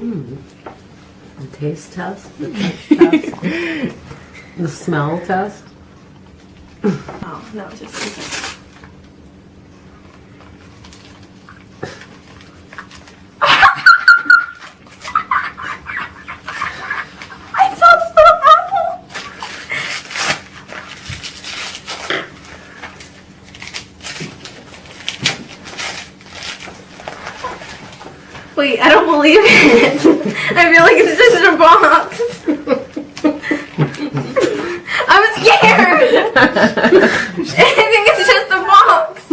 Hmm. The taste test, the touch test, the smell test. Oh, no, just I saw the little apple. Wait, I don't believe it. I feel like it's just in a box. I'm scared. I think it's just a box.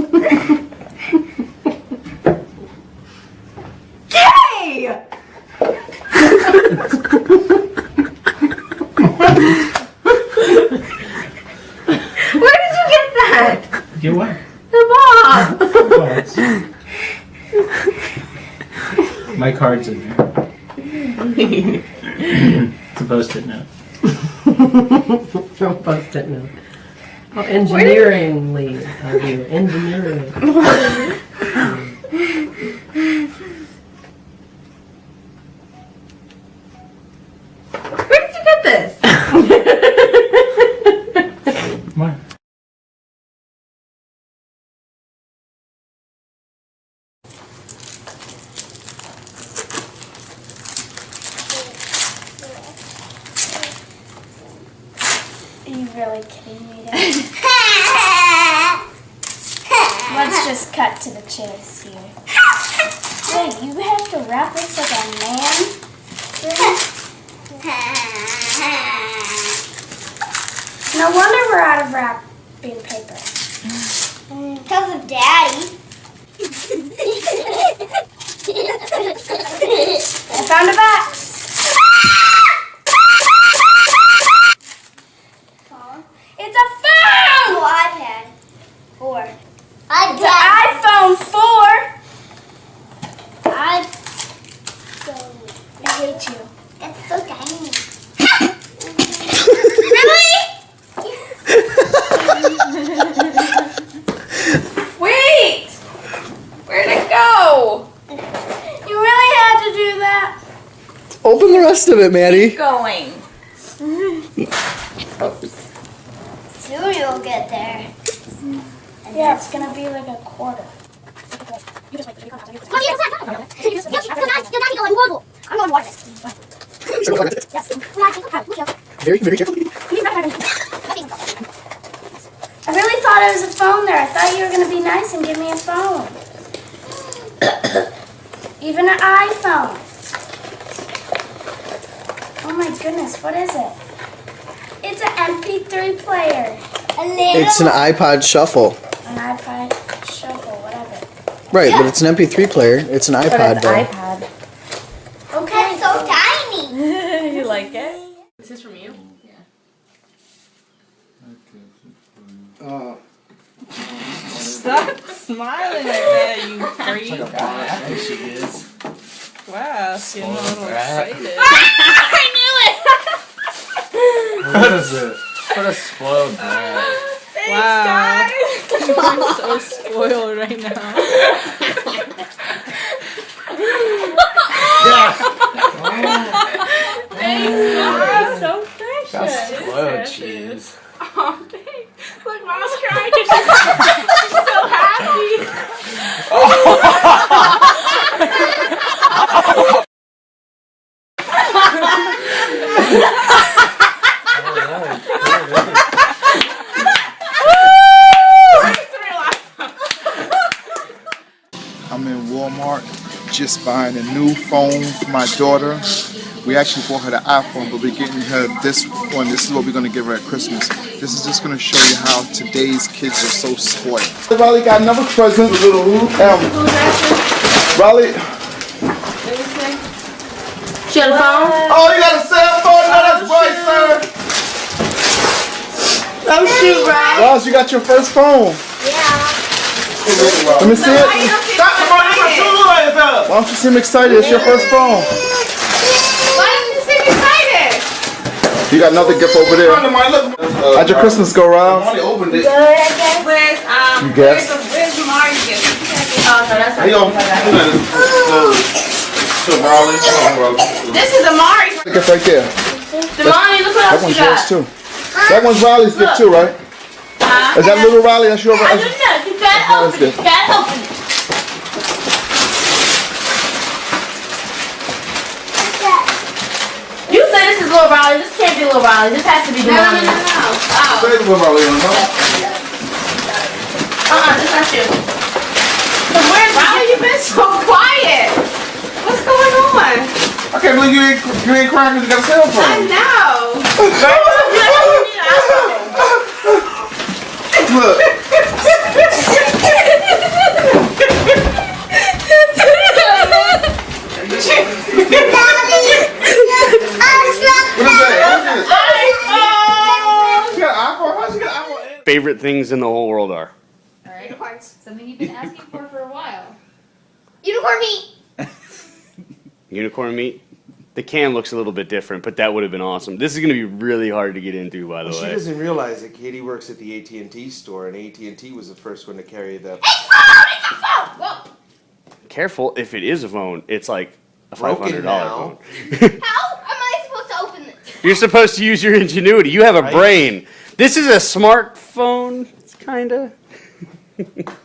Yay! Where did you get that? Get what? The box. My card's in there. it's a post-it note. Don't post it now. How engineeringly of you. Engineering. Where did you get this? Come on. Are you really kidding me? Let's just cut to the chase here. Wait, you have to wrap this like a man? No wonder we're out of wrapping paper. Because of Daddy. I found a box. Phone? It's a phone! No, iPad. Four. It's an iPhone 4. I I hate you. That's so tiny. Wait! Where'd it go? You really had to do that? Open the rest of it, Maddie. Going. Soon you'll get there. Yeah, it's gonna be like a quarter. I'm going water this. Yes. Very, very carefully. I really thought it was a phone there. I thought you were going to be nice and give me a phone. Even an iPhone. My goodness, what is it? It's an MP3 player. A little. It's an iPod Shuffle. An iPod Shuffle, whatever. Right, but it's an MP3 player. It's an iPod though. iPad. Okay. It's so tiny. you like it? Is this is from you? Yeah. Oh, stop smiling like that, you freak. There she is. Wow, she a little excited. What is it? What a spoiled brat. Wow. You're so spoiled right now. Thanks, so precious. That's spoiled cheese. Oh, thanks. Look, Mom's crying 'cause she's, she's so happy. Oh. I'm in Walmart just buying a new phone for my daughter. We actually bought her the iPhone, but we're getting her this one. This is what we're going to give her at Christmas. This is just going to show you how today's kids are so spoiled. Riley got another present. Little um, Riley. She had a phone? Oh, you got a cell phone? No, that's right, sir. Oh, shoot, right? Ross, you got your first phone. Yeah. Let me see it. Why don't you seem excited? It's your first phone. Why don't you seem excited? You got another gift over there. How'd your Christmas go, Rob? Good, I guess. Where's, um, You guess. where's, the, where's Mario's gift? Oh, no, that's not Hey, yo. So This is Amari's. Look it's right there. Damani, look what That one's you yours too. That one's Riley's gift too, right? Huh? Is that little Riley? That's your. I don't know. You gotta open it. You gotta open it. You said this is Lil Riley. This can't be Lil Riley. This has to be Damani. No, no, no, no. Oh. Say little Riley on huh? Uh-uh, this not you. Cause where's Riley? You been so quiet. What's going on? I can't believe you ain't you ain't crying because you got a cell phone. I know. Look. What favorite things in the whole world are. All right. Unicorns. Something you've been asking for for a while. Unicorn meat. Unicorn meat. The can looks a little bit different, but that would have been awesome. This is going to be really hard to get into, by the She way. She doesn't realize that Katie works at the AT&T store, and AT&T was the first one to carry the It's phone! It's a phone! Whoa. Careful, if it is a phone, it's like a five Broken hundred now. dollar phone. How am I supposed to open this? You're supposed to use your ingenuity. You have a Right. brain. This is a smartphone, kind of.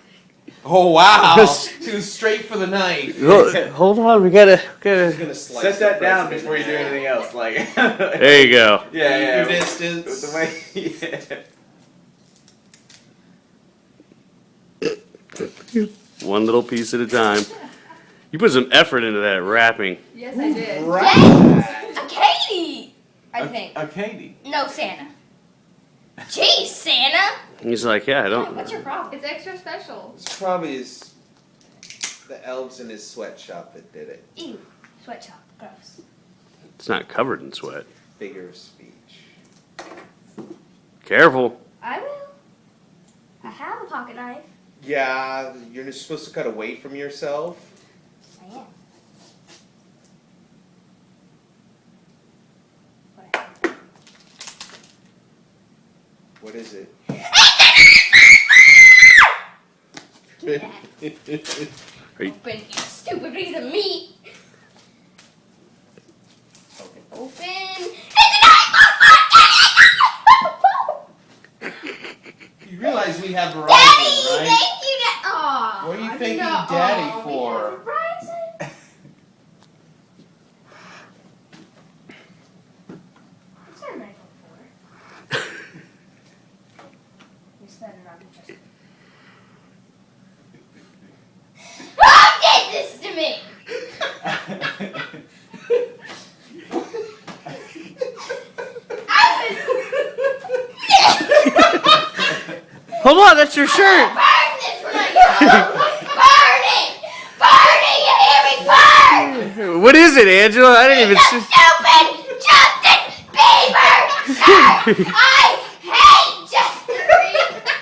Oh wow! Yes. Too straight for the knife. Hold on, we gotta, gotta. Set that down before you do anything else. Like, There you go. yeah, yeah. Distance. The way, yeah. One little piece at a time. You put some effort into that wrapping. Yes, I did. Yes. A Katie. I think. A Katie. No, Santa. Jeez, Santa. He's like, yeah, I don't. What's your problem? It's extra special. It's probably his, the elves in his sweatshop that did it. Ew. Sweatshop. Gross. It's not covered in sweat. Figure of speech. Careful. I will. I have a pocket knife. Yeah, you're just supposed to cut away from yourself. I am. Whatever. What is it? Open, you stupid piece of meat. Open. You realize we have Verizon, Daddy, right? thank you. Da- Aw, What are you I thanking know. Daddy Aw, we for? have Verizon. What's our knife for? You said it on just. Who did this to me? Hold on, that's your shirt. Burn this when I get home. Burn it! Burn it! You hear me? Burn! What is it, Angela? I didn't even see. stupid Justin Bieber! I hate Justin Bieber!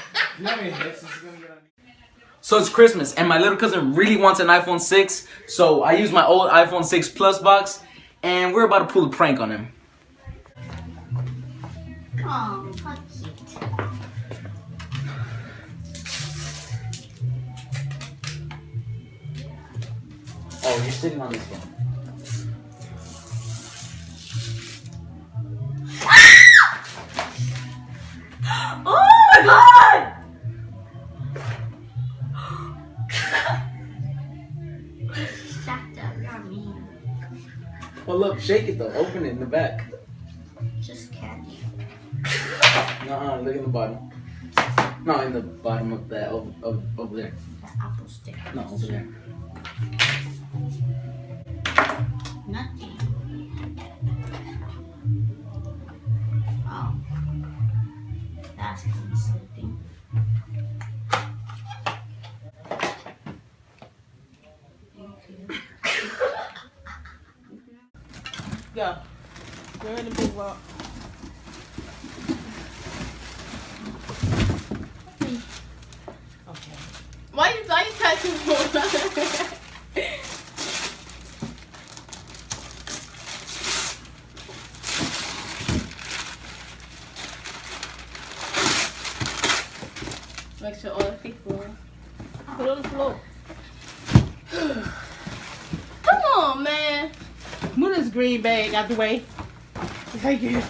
So it's Christmas, and my little cousin really wants an iPhone 6. So I use my old iPhone 6 Plus box, and we're about to pull a prank on him. Oh, how cute. Oh, you're sitting on this one. Oh my god! Well, look, shake it though. Open it in the back. Just candy. Uh-uh, look in the bottom. No, in the bottom of that, over, over, over there. The apple stick. No, over there. Nothing. Oh. That's something. Go. Go in the big walk. Hmm. Okay. Why you why you touching me? Make sure all the people. Put it on the floor. Come on, man. green bag out the way. Thank you.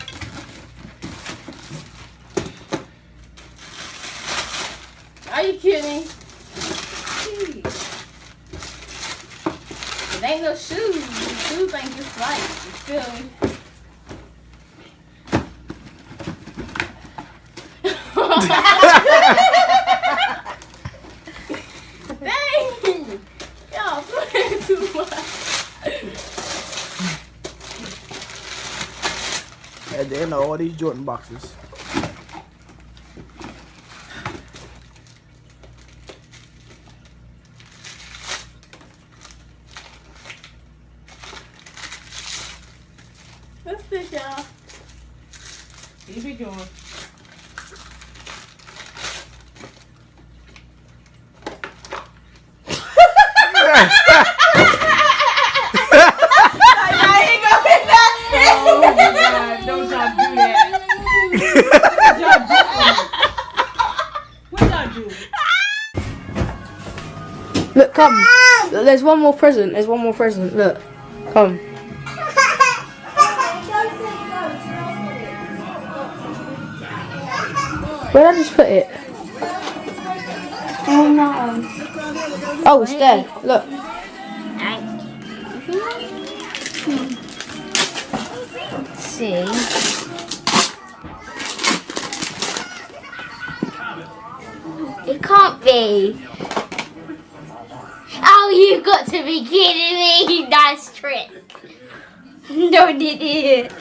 Are you kidding? It ain't no shoes. The shoes ain't just right. You feel me? Dang! Y'all playing too much. At the end of all these Jordan boxes. Let's fit y'all. Keep it going. Oh my God, don't y'all do that. What y'all do? Look, come. There's one more present. There's one more present. Look. Come. Where did I just put it? Oh no. Oh, it's there. Look. Let's see. It can't be. Oh, you got to be kidding me! Nice trick. No, did it.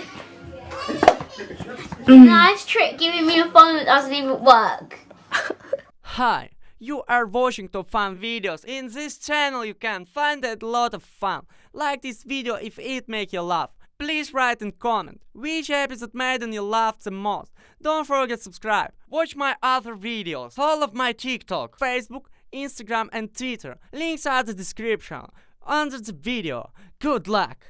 Mm. nice trick giving me a phone that doesn't even work. Hi, you are watching top fun videos. In this channel you can find a lot of fun. Like this video if it make you laugh. Please write and comment which episode made you laugh the most. Don't forget subscribe. Watch my other videos. Follow my TikTok, Facebook, Instagram and Twitter. Links are the description under the video. Good luck!